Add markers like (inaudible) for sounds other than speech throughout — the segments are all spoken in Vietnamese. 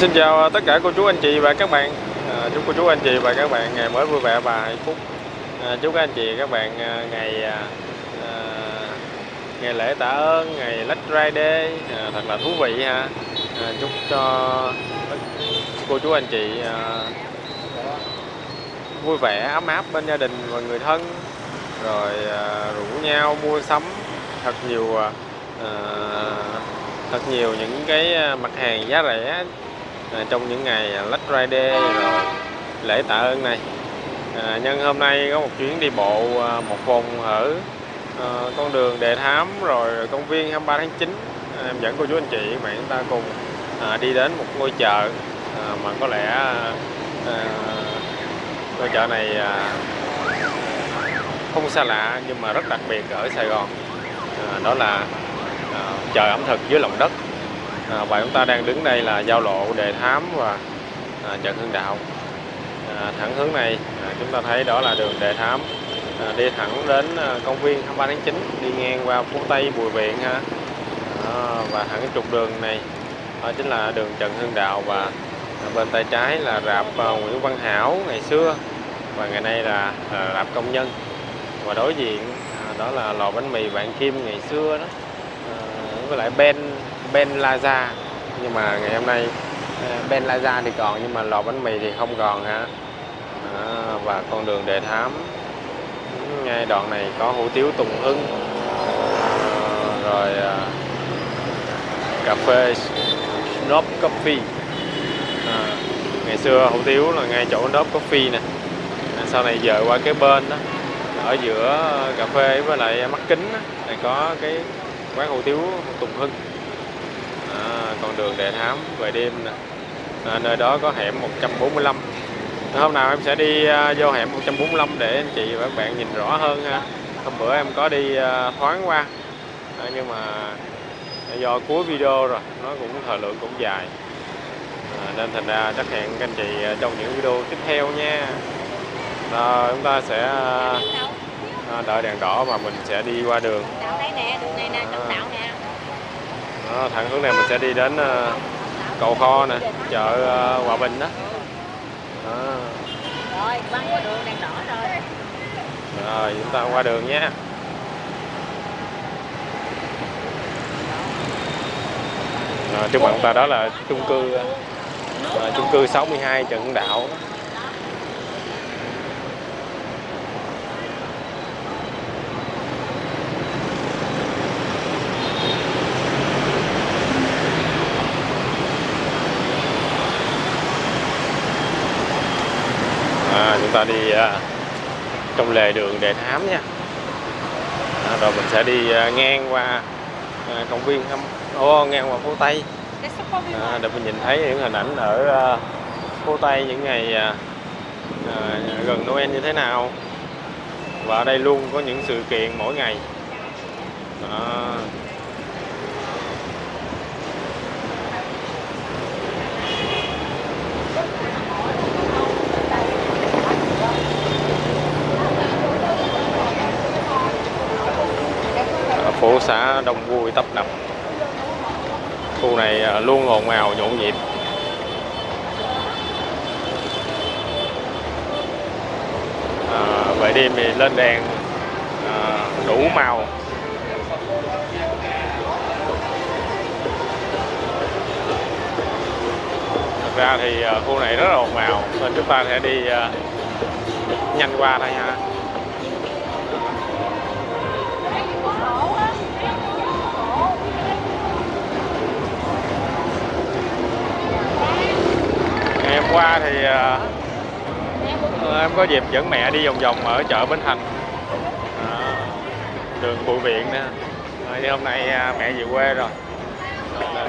Xin chào tất cả cô chú anh chị và các bạn. À, Chúc cô chú anh chị và các bạn ngày mới vui vẻ và hạnh phúc. À, Chúc các anh chị các bạn à, ngày à, à, ngày lễ tạ ơn, ngày Black Friday à, thật là thú vị ha. À, Chúc cho cô chú anh chị à, vui vẻ, ấm áp bên gia đình và người thân. Rồi à, rủ nhau mua sắm thật nhiều à, thật nhiều những cái à, mặt hàng giá rẻ à, trong những ngày à, Black Friday rồi lễ tạ ơn này. À, nhân hôm nay có một chuyến đi bộ à, một vòng ở à, con đường Đề Thám rồi công viên 23 tháng 9 à, em dẫn cô chú anh chị bạn chúng ta cùng à, đi đến một ngôi chợ à, mà có lẽ à, à, ngôi chợ này à, không xa lạ nhưng mà rất đặc biệt ở Sài Gòn. À, đó là à, chợ ẩm thực dưới lòng đất à, và chúng ta đang đứng đây là giao lộ Đề Thám và à, Trần Hưng Đạo. À, thẳng hướng này à, chúng ta thấy đó là đường Đề Thám. À, đi thẳng đến à, công viên 23 tháng 9 đi ngang qua phố Tây Bùi Viện ha. À, và thẳng trục đường này đó chính là đường Trần Hưng Đạo và à, bên tay trái là rạp à, Nguyễn Văn Hảo ngày xưa. Và ngày nay là à, rạp công nhân. Và đối diện à, đó là lò bánh mì Vạn Kim ngày xưa đó. À, với lại Ben Ben Laza. Nhưng mà ngày hôm nay ờ, Ben Laza thì còn nhưng mà lò bánh mì thì không còn ha à, và con đường Đề Thám. Ngay đoạn này có hủ tiếu Tùng Hưng. À, rồi à, cà phê Snob Coffee. À, ngày xưa hủ tiếu là ngay chỗ Snob Coffee nè. À, sau này dời qua cái bên đó ở giữa cà phê với lại mắt kính này có cái quán hủ tiếu Tùng Hưng con đường Đề Thám về đêm nè. À, nơi đó có hẻm 145 hôm nào em sẽ đi uh, vô hẻm 145 để anh chị và các bạn nhìn rõ hơn ha. Hôm bữa em có đi uh, thoáng qua. À, nhưng mà do cuối video rồi nó cũng thời lượng cũng dài. À, nên thành ra chắc hẹn các anh chị trong những video tiếp theo nha. À, chúng ta sẽ à, đợi đèn đỏ và mình sẽ đi qua đường. Đạo đây nè, đường này nè, trong nè. Đó, thẳng hướng này mình sẽ đi đến uh, cầu kho nè chợ uh, hòa bình đó, đó. Rồi, băng qua đường đèn đỏ rồi. rồi chúng ta qua đường nhé rồi, trước mặt chúng ta đó là chung cư uh, chung cư 62 Trần Hưng Đạo à, chúng ta đi à, trong lề đường Đề Thám nha. À, rồi mình sẽ đi à, ngang qua công viên thăm ô ngang qua phố Tây. À, để mình nhìn thấy những hình ảnh ở phố Tây những ngày à, gần Noel như thế nào. Và ở đây luôn có những sự kiện mỗi ngày. À, phố xã đông vui tấp nập. Khu này à, luôn ồn ào nhộn nhịp. À, về đêm thì lên đèn à, đủ màu. Thật ra thì à, khu này rất là ồn ào nên chúng ta sẽ đi à, nhanh qua thôi ha ngày hôm qua thì à, em có dịp dẫn mẹ đi vòng vòng ở chợ Bến Thành. À, đường Bùi Viện nè. À, thì hôm nay mẹ về quê rồi. Nên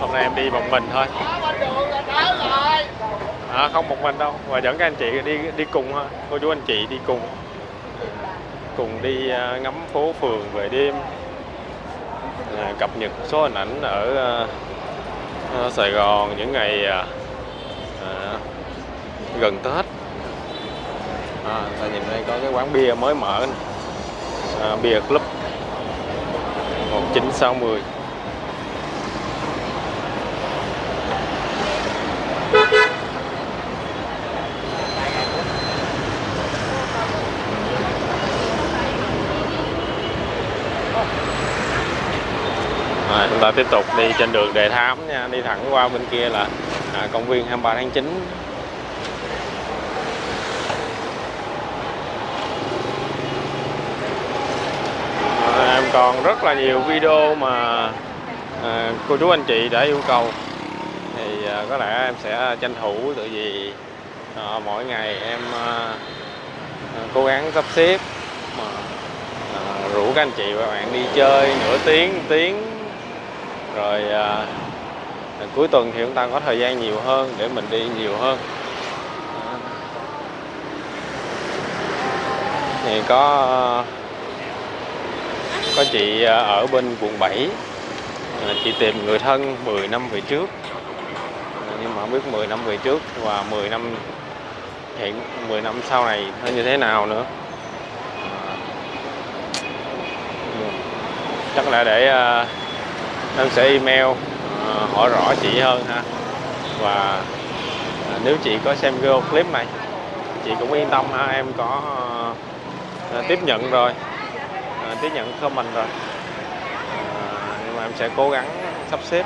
hôm nay em đi một mình thôi. À, không một mình đâu và dẫn các anh chị đi đi cùng thôi. Cô chú anh chị đi cùng. Cùng đi ngắm phố phường về đêm. Cập nhật số hình ảnh ở Ờ, Sài Gòn những ngày à, à, gần Tết à, ta nhìn đây có cái quán bia mới mở này. À, bia club 1960 chúng ta tiếp tục đi trên đường Đề Thám nha. Đi thẳng qua bên kia là à, công viên 23 tháng 9 à, em còn rất là nhiều video mà à, cô chú anh chị đã yêu cầu. Thì à, có lẽ em sẽ tranh thủ tự vì à, mỗi ngày em à, à, cố gắng sắp xếp mà à, rủ các anh chị và bạn đi chơi nửa tiếng tiếng rồi à, cuối tuần thì chúng ta có thời gian nhiều hơn để mình đi nhiều hơn. Thì có à, có chị à, ở bên quận 7 à, chị tìm người thân 10 năm về trước. Nhưng mà không biết 10 năm về trước và 10 năm hiện 10 năm sau này nó như thế nào nữa. Chắc là để à, em sẽ email ờ, hỏi rõ chị hơn ha. Và ờ, nếu chị có xem video clip này, chị cũng yên tâm ha, em có ờ, tiếp nhận rồi tiếp nhận comment rồi. Nhưng mà em sẽ cố gắng sắp xếp.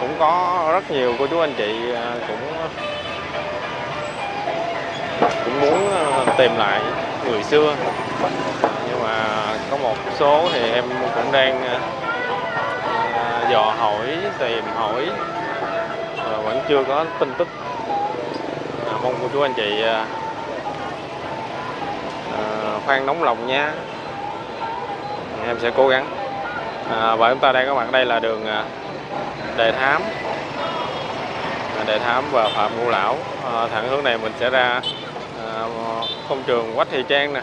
Cũng có rất nhiều cô chú anh chị cũng cũng muốn tìm lại người xưa. Nhưng mà có một số thì em cũng đang dò hỏi tìm hỏi. Mà vẫn chưa có tin tức. À, mong cô chú anh chị à, à, khoan nóng lòng nha. Em sẽ cố gắng. À, và chúng ta đang có mặt đây là đường à, Đề Thám. À, Đề Thám và Phạm Ngũ Lão. À, thẳng hướng này mình sẽ ra à, công trường Quách Thị Trang nè.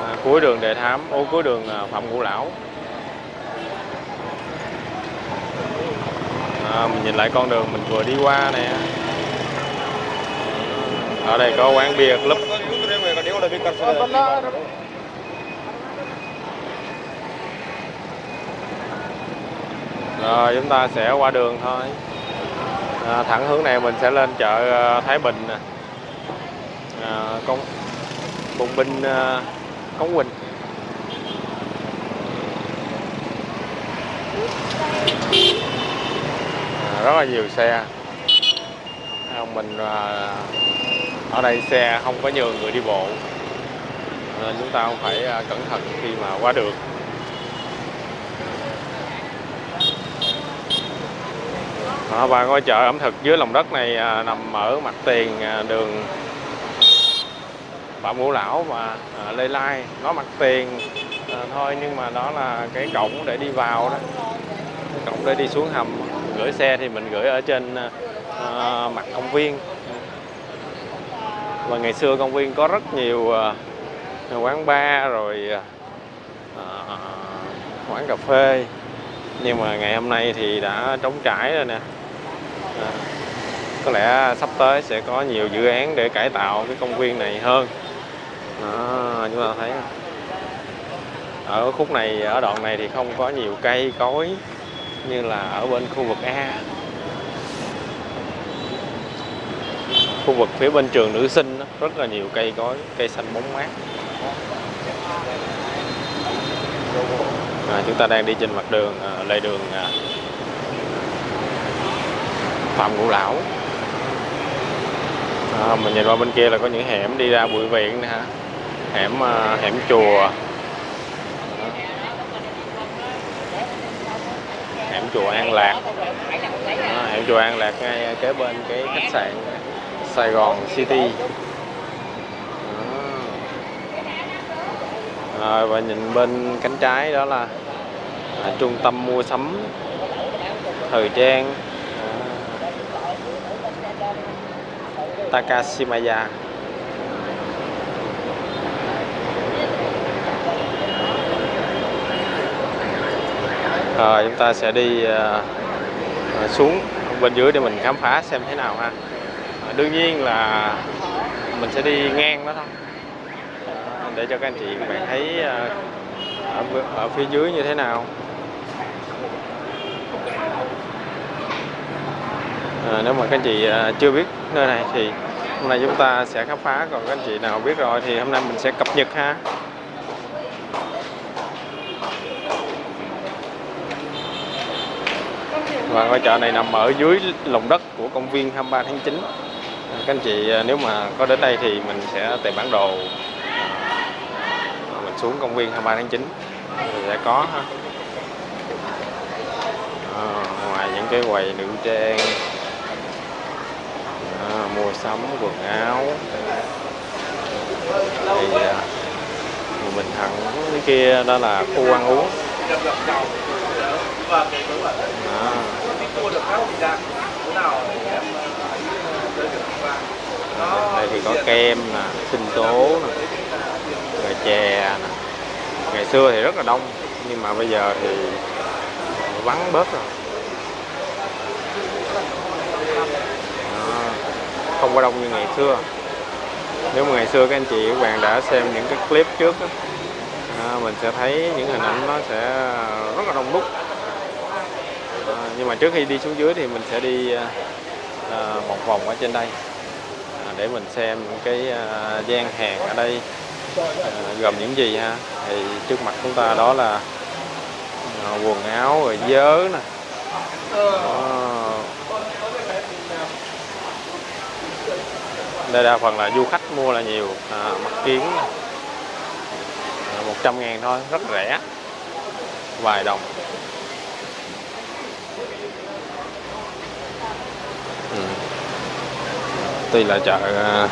À, cuối đường Đề Thám ô cuối đường à, Phạm Ngũ Lão. À, mình nhìn lại con đường mình vừa đi qua nè. Ở đây có quán bia club. Rồi chúng ta sẽ qua đường thôi. À, thẳng hướng này mình sẽ lên chợ à, Thái Bình nè. À, công bùng binh à, Cống Quỳnh. Rất là nhiều xe. Không mình à, ở đây xe không có nhường người đi bộ. Nên chúng ta không phải à, cẩn thận khi mà qua đường. Và ngôi chợ ẩm thực dưới lòng đất này à, nằm ở mặt tiền à, đường Phạm Ngũ Lão và à, Lê Lai. Nó mặt tiền à, thôi nhưng mà đó là cái cổng để đi vào đó. Cổng để đi xuống hầm gửi xe thì mình gửi ở trên à, mặt công viên. Và ngày xưa công viên có rất nhiều à, quán bar rồi à, quán cà phê. Nhưng mà ngày hôm nay thì đã trống trải rồi nè. À, có lẽ sắp tới sẽ có nhiều dự án để cải tạo cái công viên này hơn. À, chúng ta thấy ở khúc này ở đoạn này thì không có nhiều cây cối như là ở bên khu vực A. Khu vực phía bên trường nữ sinh đó, rất là nhiều cây cối cây xanh bóng mát. À, chúng ta đang đi trên mặt đường à, lề đường à, Phạm Ngũ Lão. À, mình nhìn qua bên kia là có những hẻm đi ra bụi viện nè hả hẻm à, hẻm chùa. Chùa An Lạc. À, hẻm chùa An Lạc ngay kế bên cái khách sạn Sài Gòn City. À, và nhìn bên cánh trái đó là à, trung tâm mua sắm thời trang. À, Takashimaya. À, chúng ta sẽ đi à, xuống bên dưới để mình khám phá xem thế nào ha. À, đương nhiên là mình sẽ đi ngang đó thôi. À, để cho các anh chị các bạn thấy à, ở, ở phía dưới như thế nào. À, nếu mà các anh chị à, chưa biết nơi này thì hôm nay chúng ta sẽ khám phá. Còn các anh chị nào biết rồi thì hôm nay mình sẽ cập nhật ha. Và ngôi chợ này nằm ở dưới lòng đất của công viên 23 tháng 9 à, các anh chị à, nếu mà có đến đây thì mình sẽ tìm bản đồ à, mình xuống công viên 23 tháng 9 thì sẽ có ha. À, ngoài những cái quầy nữ trang à, mua sắm quần áo thì à, mình thẳng cái kia đó là khu ăn uống. À, Cua được các vị ra. Chỗ nào thì em giới thiệu cho bạn. đây thì có kem nè sinh tố nè rồi chè nè ngày xưa thì rất là đông nhưng mà bây giờ thì vắng bớt rồi Đó, không có đông như ngày xưa nếu mà ngày xưa các anh chị các bạn đã xem những cái clip trước á, à, mình sẽ thấy những hình ảnh nó sẽ rất là đông đúc à, nhưng mà trước khi đi xuống dưới thì mình sẽ đi à, à, một vòng ở trên đây à, để mình xem những cái à, gian hàng ở đây à, gồm những gì ha. Thì trước mặt chúng ta đó là à, quần áo rồi dớ nè. Đây đa phần là du khách mua là nhiều à, mặt kiến. À, 100 ngàn thôi rất rẻ. Vài đồng. Tuy là chợ à,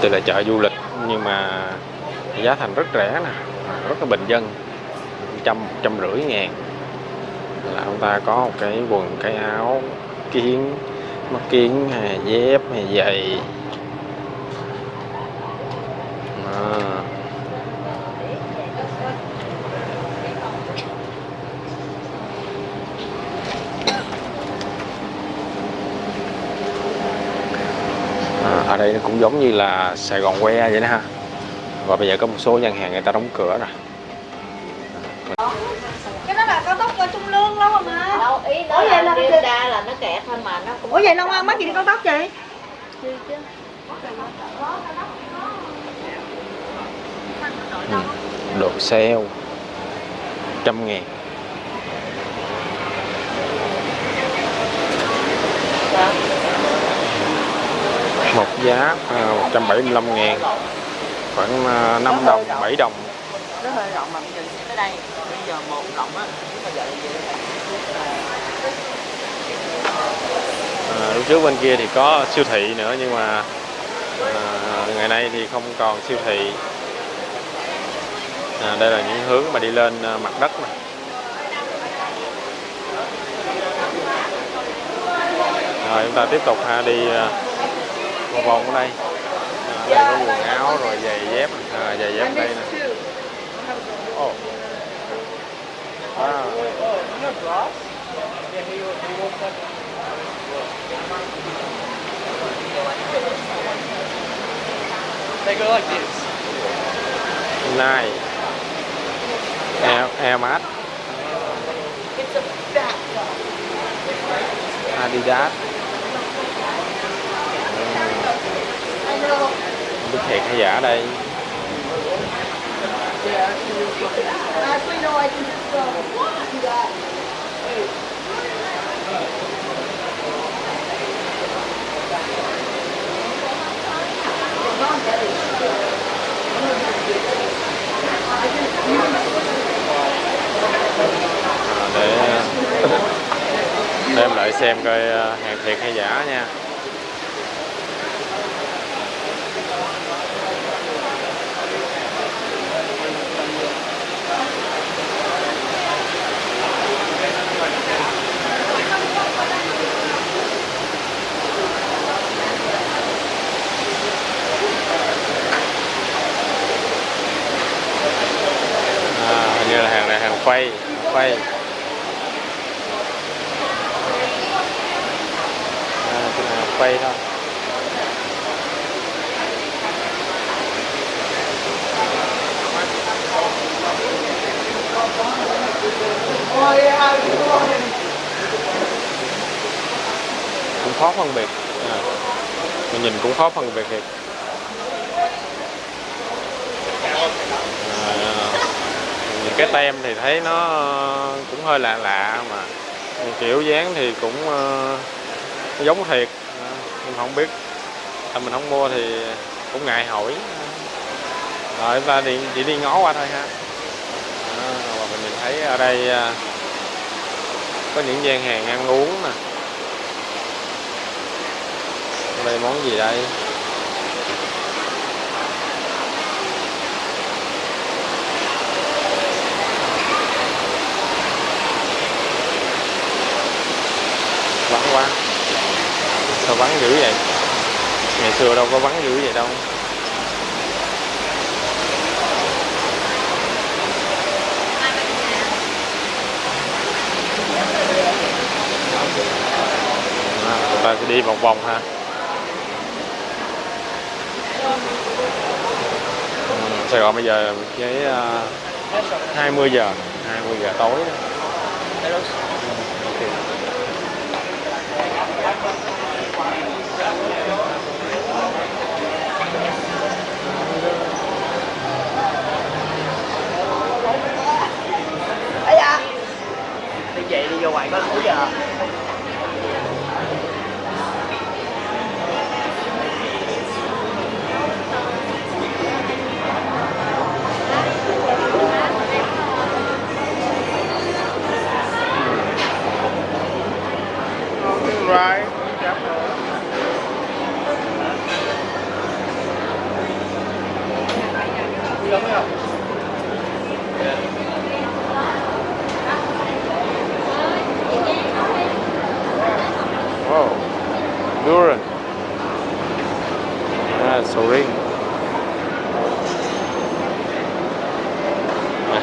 tuy là chợ du lịch, nhưng mà giá thành rất rẻ nè, rất là bình dân, trăm trăm rưỡi ngàn. Là ông ta có một cái quần, cái áo kiến, mắt kiến, hay dép, hay giày. Đây nó cũng giống như là Sài Gòn que vậy đó ha. Và bây giờ có một số gian hàng người ta đóng cửa rồi cái đó là cao tốc trung lương lâu rồi mà đâu ý nó Ủa vậy là là đi cái- ra là nó kẹt thôi mà nó cũng ủa vậy long an mắc gì đi cao tốc vậy? Ừ. đồ sale. Trăm ngàn một giá à, 175 ngàn khoảng à, 5 đồng 7 đồng Nó hơi rộng mà bây giờ tới đây. Bây giờ một rộng á. Nếu mà vậy vậy à, lúc trước bên kia thì có siêu thị nữa nhưng mà à, ngày nay thì không còn siêu thị à, đây là những hướng mà đi lên à, mặt đất này. rồi chúng ta tiếp tục ha đi à, một vòng ở đây. À, đây có quần áo rồi giày dép. À, giày dép đây nè. Oh. wow. They go like this. Air, Air Max Adidas Không biết thiệt hay giả đây? Để (laughs) để lại xem coi à, hàng thiệt hay giả nha. Quay quay. À, quay thôi. Cũng khó phân biệt. À, mình nhìn cũng khó phân biệt thiệt à, nhìn cái tem thì thấy nó cũng hơi lạ lạ mà. Kiểu dáng thì cũng uh, giống thiệt. Mình không mà mình không mua thì cũng ngại hỏi. Rồi ta đi chỉ đi ngó qua thôi ha. À, và mình nhìn thấy ở đây uh, có những gian hàng ăn uống nè. Đây món gì đây? Vắng quá. Sao vắng dữ vậy? Ngày xưa đâu có vắng dữ vậy đâu. À, chúng ta sẽ đi vòng vòng ha. Ừ, Sài Gòn bây giờ cái uh, 20 giờ 20 giờ tối đó. Ừ, ok. Ây da đi chị đi vô ngoài có đủ giờ Right. Wow. Duran. À, sầu riêng.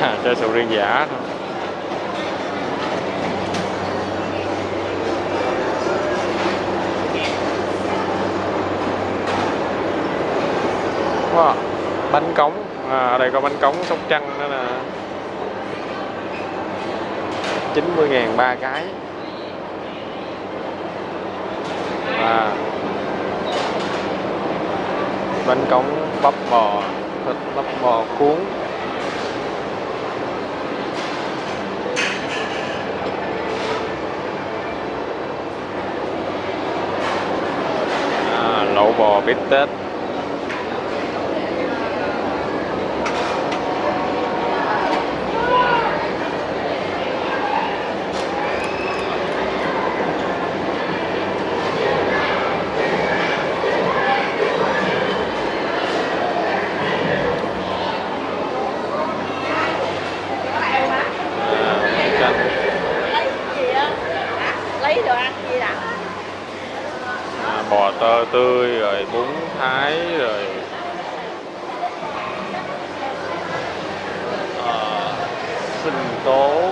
À, chơi sầu riêng giả thôi. Wow. Bánh cống. À, ở đây có bánh cống sóc trăng nữa nè. 90 ngàn ba cái. à, bánh cống bắp bò thịt bắp bò cuốn bít tết bò tơ tươi rồi bún thái rồi à, sinh tố.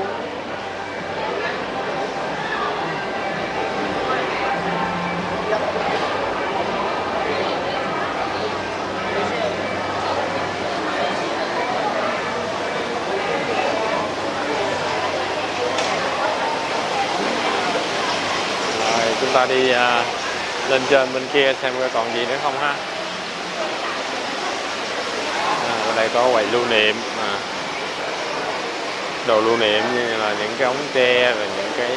Rồi chúng ta đi à, lên trên bên kia xem coi còn gì nữa không ha. À, ở đây có quầy lưu niệm à, đồ lưu niệm như là những cái ống tre rồi những cái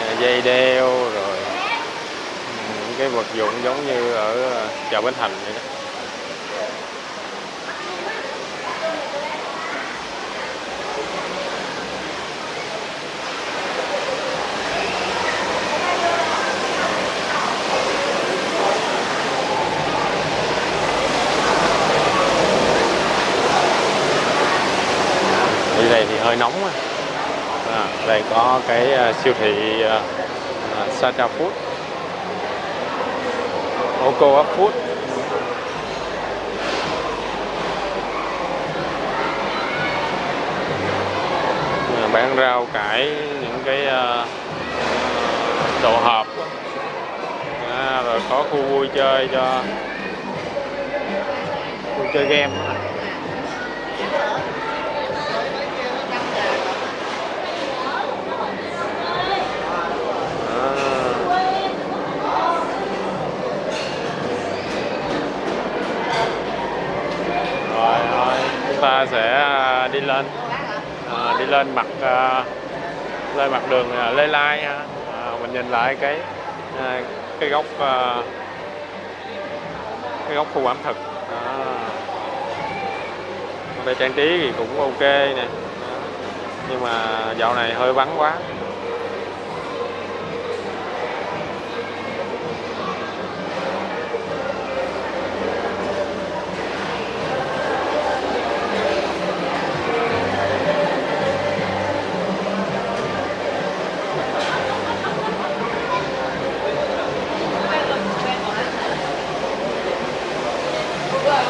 à, dây đeo rồi ừ, những cái vật dụng giống như ở à, chợ Bến Thành vậy đó. Bây đây thì hơi nóng à, đây có cái à, siêu thị uh, à, Sata Food. Oco Food. À, bán rau cải những cái uh, đồ hộp. À, rồi có khu vui chơi cho vui chơi game á. À. Rồi, rồi, chúng ta sẽ à, đi lên. À, lên mặt à, lên mặt đường à, Lê Lai ha. À, mình nhìn lại cái à, cái góc à, cái góc khu ẩm thực. À. đây trang trí thì cũng ok nè. Nhưng mà dạo này hơi vắng quá à,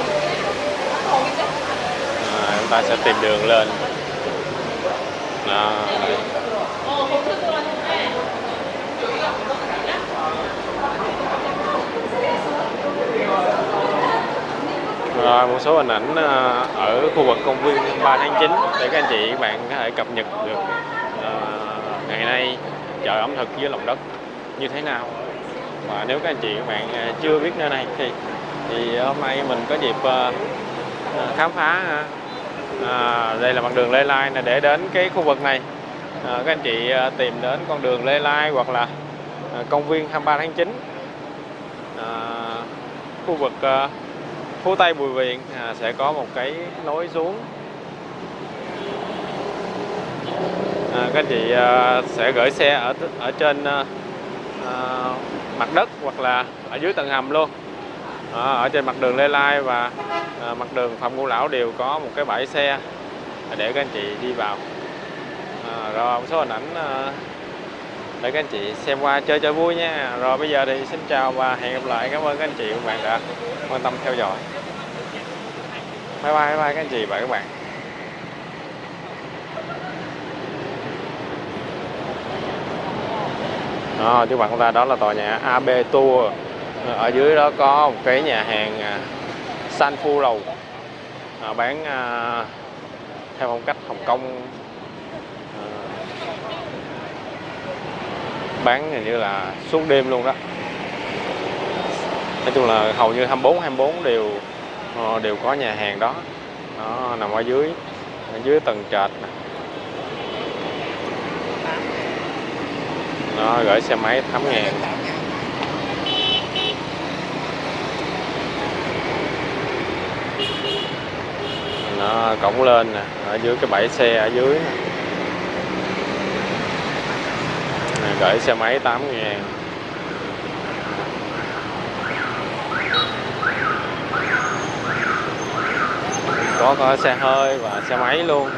chúng ta sẽ tìm đường lên Đó, đây. Rồi một số hình ảnh à, ở khu vực công viên 3 tháng 9 để các anh chị các bạn có thể cập nhật được uh, ngày nay chợ ẩm thực dưới lòng đất như thế nào? Và nếu các anh chị các bạn ờ, chưa biết nơi này thì thì hôm nay mình có dịp uh, khám phá à, đây là mặt đường Lê Lai nè để đến cái khu vực này. À, các anh chị tìm đến con đường Lê Lai hoặc là công viên 23 tháng 9 à, khu vực à, phố Tây Bùi Viện à, sẽ có một cái nối xuống à, các anh chị à, sẽ gửi xe ở ở trên à, à, mặt đất hoặc là ở dưới tầng hầm luôn. À, ở trên mặt đường Lê Lai và à, mặt đường Phạm Ngũ Lão đều có một cái bãi xe để các anh chị đi vào. À, rồi một số hình ảnh à, để các anh chị xem qua chơi chơi vui nha. Rồi bây giờ thì xin chào và hẹn gặp lại. Cảm ơn các anh chị và các bạn đã quan tâm theo dõi. Bye bye bye bye các anh chị và các bạn. Đó, trước mặt chúng ta đó là tòa nhà AB Tour. Ở dưới đó có một cái nhà hàng à, San Phu Lầu à, bán à, theo phong cách Hồng Kông. À, bán hình như là suốt đêm luôn đó. Nói chung là hầu như 24 24 đều ờ, đều có nhà hàng đó. Đó nằm ở dưới ở dưới tầng trệt nè nó gửi xe máy 8 ngàn nó cổng lên nè, ở dưới cái bãi xe ở dưới. Nè. Gửi xe máy 8 ngàn có có xe hơi và xe máy luôn.